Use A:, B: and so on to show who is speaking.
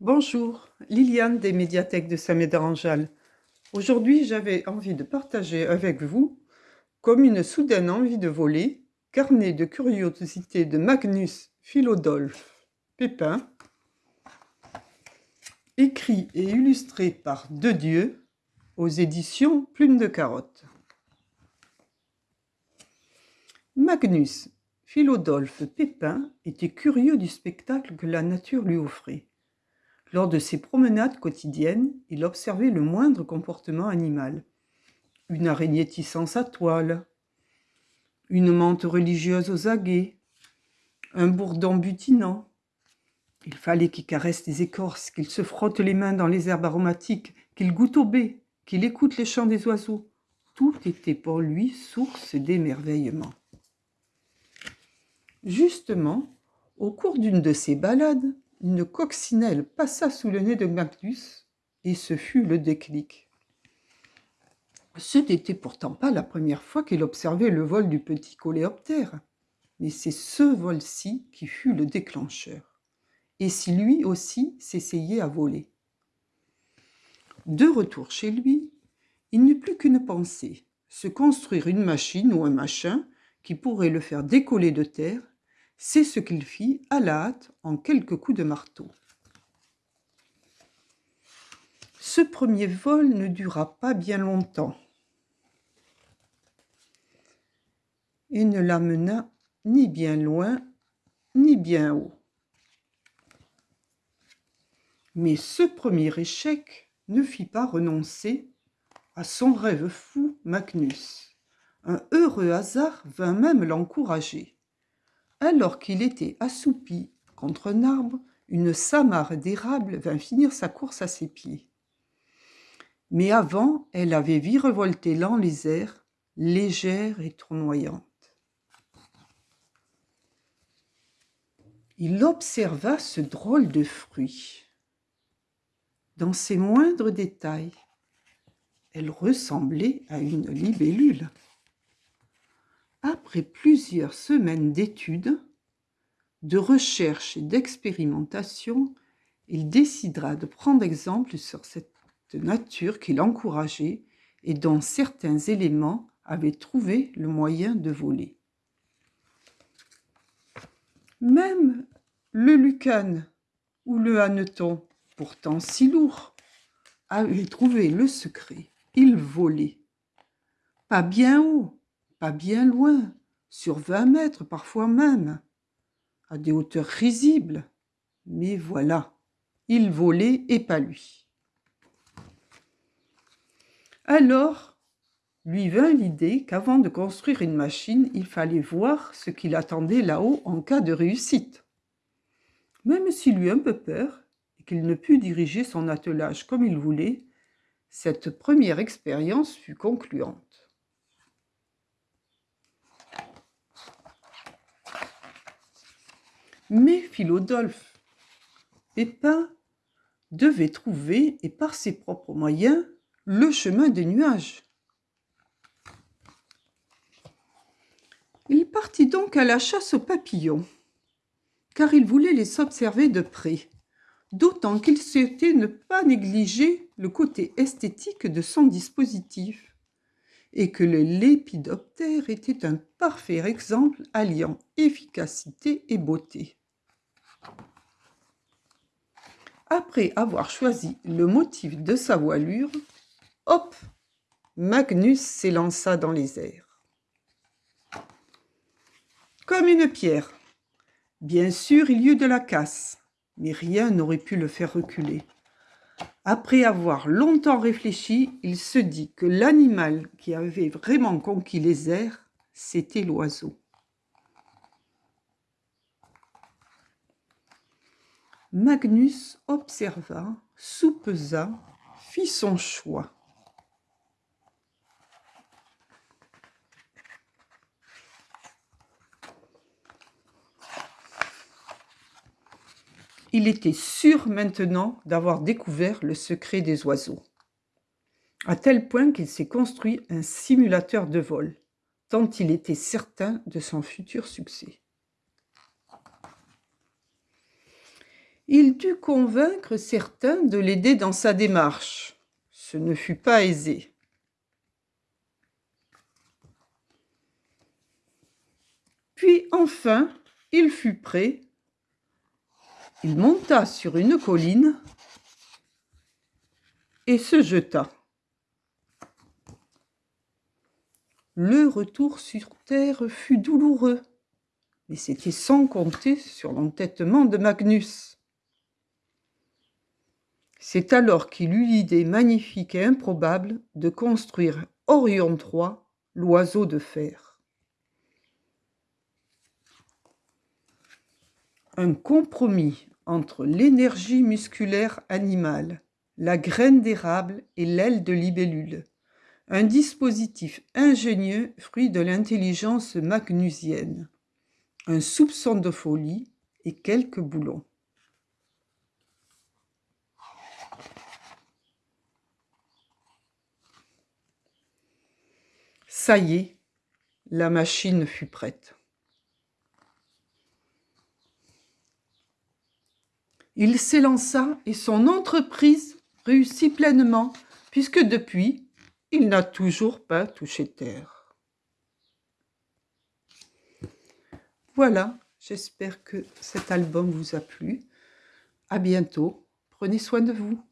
A: Bonjour, Liliane des médiathèques de Saint-Médard-en-Jalles. Aujourd'hui, j'avais envie de partager avec vous, comme une soudaine envie de voler, carnet de curiosité de Magnus Philodolphe Pépin, écrit et illustré par De Dieu aux éditions Plume de Carotte. Magnus Philodolphe Pépin était curieux du spectacle que la nature lui offrait. Lors de ses promenades quotidiennes, il observait le moindre comportement animal. Une araignée tissant sa toile, une menthe religieuse aux aguets, un bourdon butinant. Il fallait qu'il caresse les écorces, qu'il se frotte les mains dans les herbes aromatiques, qu'il goûte au baies, qu'il écoute les chants des oiseaux. Tout était pour lui source d'émerveillement. Justement, au cours d'une de ces balades, une coccinelle passa sous le nez de Magnus, et ce fut le déclic. Ce n'était pourtant pas la première fois qu'il observait le vol du petit coléoptère, mais c'est ce vol-ci qui fut le déclencheur. Et si lui aussi s'essayait à voler De retour chez lui, il n'eut plus qu'une pensée, se construire une machine ou un machin qui pourrait le faire décoller de terre c'est ce qu'il fit à la hâte en quelques coups de marteau. Ce premier vol ne dura pas bien longtemps et ne l'amena ni bien loin ni bien haut. Mais ce premier échec ne fit pas renoncer à son rêve fou Magnus. Un heureux hasard vint même l'encourager. Alors qu'il était assoupi contre un arbre, une samarre d'érable vint finir sa course à ses pieds. Mais avant, elle avait virevolté lent les airs, légère et tournoyante. Il observa ce drôle de fruit. Dans ses moindres détails, elle ressemblait à une libellule. Après plusieurs semaines d'études, de recherche et d'expérimentation, il décidera de prendre exemple sur cette nature qui l'encourageait et dont certains éléments avaient trouvé le moyen de voler. Même le lucane ou le hanneton, pourtant si lourd, avait trouvé le secret. Il volait. Pas bien haut, bien loin, sur vingt mètres parfois même, à des hauteurs risibles. Mais voilà, il volait et pas lui. Alors, lui vint l'idée qu'avant de construire une machine, il fallait voir ce qu'il attendait là-haut en cas de réussite. Même s'il eut un peu peur et qu'il ne put diriger son attelage comme il voulait, cette première expérience fut concluante. Mais Philodolphe Pépin devait trouver, et par ses propres moyens, le chemin des nuages. Il partit donc à la chasse aux papillons, car il voulait les observer de près, d'autant qu'il souhaitait ne pas négliger le côté esthétique de son dispositif, et que le lépidoptère était un parfait exemple alliant efficacité et beauté. Après avoir choisi le motif de sa voilure, hop, Magnus s'élança dans les airs. Comme une pierre. Bien sûr, il y eut de la casse, mais rien n'aurait pu le faire reculer. Après avoir longtemps réfléchi, il se dit que l'animal qui avait vraiment conquis les airs, c'était l'oiseau. Magnus observa, soupesa, fit son choix. Il était sûr maintenant d'avoir découvert le secret des oiseaux, à tel point qu'il s'est construit un simulateur de vol, tant il était certain de son futur succès. Il dut convaincre certains de l'aider dans sa démarche. Ce ne fut pas aisé. Puis enfin, il fut prêt. Il monta sur une colline et se jeta. Le retour sur terre fut douloureux, mais c'était sans compter sur l'entêtement de Magnus. C'est alors qu'il eut l'idée magnifique et improbable de construire Orion III, l'oiseau de fer. Un compromis entre l'énergie musculaire animale, la graine d'érable et l'aile de libellule un dispositif ingénieux fruit de l'intelligence magnusienne, un soupçon de folie et quelques boulons. Ça y est, la machine fut prête. Il s'élança et son entreprise réussit pleinement, puisque depuis, il n'a toujours pas touché terre. Voilà, j'espère que cet album vous a plu. À bientôt. Prenez soin de vous.